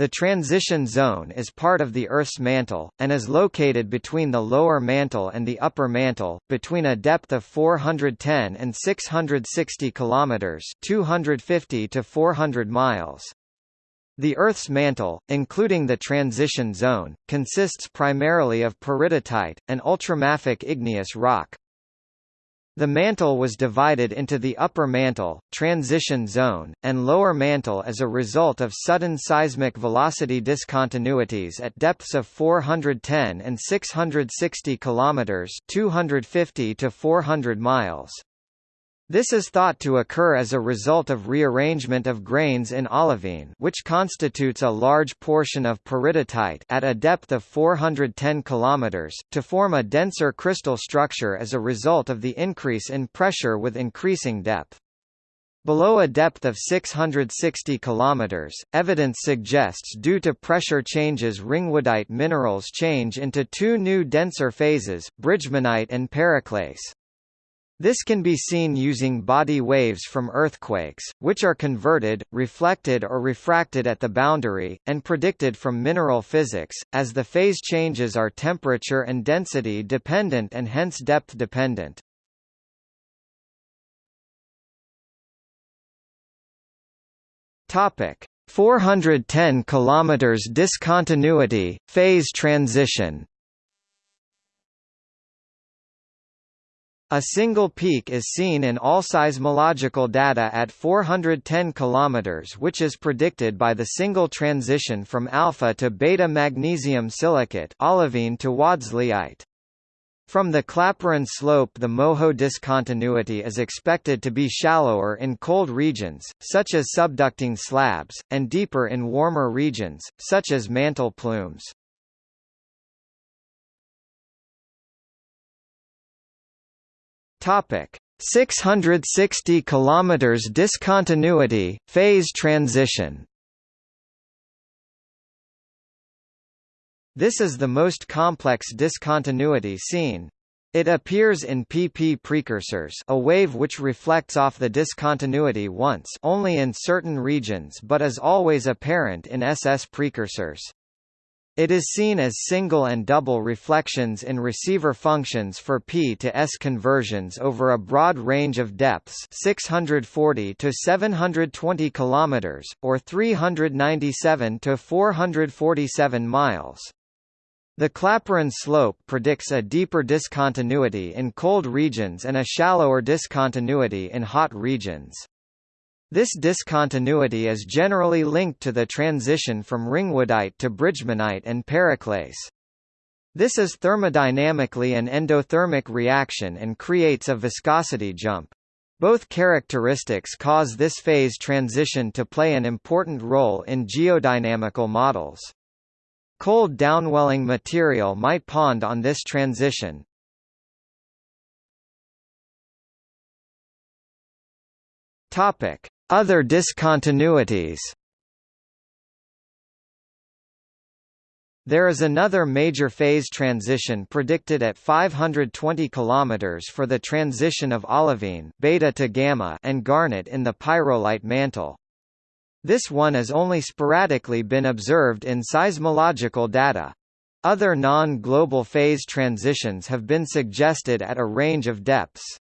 The transition zone is part of the Earth's mantle, and is located between the lower mantle and the upper mantle, between a depth of 410 and 660 kilometers (250 to 400 miles). The Earth's mantle, including the transition zone, consists primarily of peridotite, an ultramafic igneous rock. The mantle was divided into the upper mantle, transition zone, and lower mantle as a result of sudden seismic velocity discontinuities at depths of 410 and 660 kilometers, 250 to 400 miles. This is thought to occur as a result of rearrangement of grains in olivine which constitutes a large portion of peridotite at a depth of 410 km, to form a denser crystal structure as a result of the increase in pressure with increasing depth. Below a depth of 660 km, evidence suggests due to pressure changes ringwoodite minerals change into two new denser phases, bridgmanite and periclase. This can be seen using body waves from earthquakes, which are converted, reflected or refracted at the boundary, and predicted from mineral physics, as the phase changes are temperature and density dependent and hence depth dependent. Topic: 410 kilometers discontinuity phase transition. A single peak is seen in all seismological data at 410 km which is predicted by the single transition from alpha to beta magnesium silicate olivine to wadsleyite. From the Clapeyron slope the Moho discontinuity is expected to be shallower in cold regions, such as subducting slabs, and deeper in warmer regions, such as mantle plumes. Topic 660 kilometers discontinuity phase transition. This is the most complex discontinuity seen. It appears in PP precursors a wave which reflects off the discontinuity once only in certain regions but is always apparent in SS precursors. It is seen as single and double reflections in receiver functions for P to S conversions over a broad range of depths 640 to 720 km, or 397 to 447 miles. The Clapeyron slope predicts a deeper discontinuity in cold regions and a shallower discontinuity in hot regions. This discontinuity is generally linked to the transition from ringwoodite to bridgmanite and periclase. This is thermodynamically an endothermic reaction and creates a viscosity jump. Both characteristics cause this phase transition to play an important role in geodynamical models. Cold downwelling material might pond on this transition. Topic: other discontinuities There is another major phase transition predicted at 520 km for the transition of olivine beta to gamma and garnet in the pyrolite mantle. This one has only sporadically been observed in seismological data. Other non-global phase transitions have been suggested at a range of depths.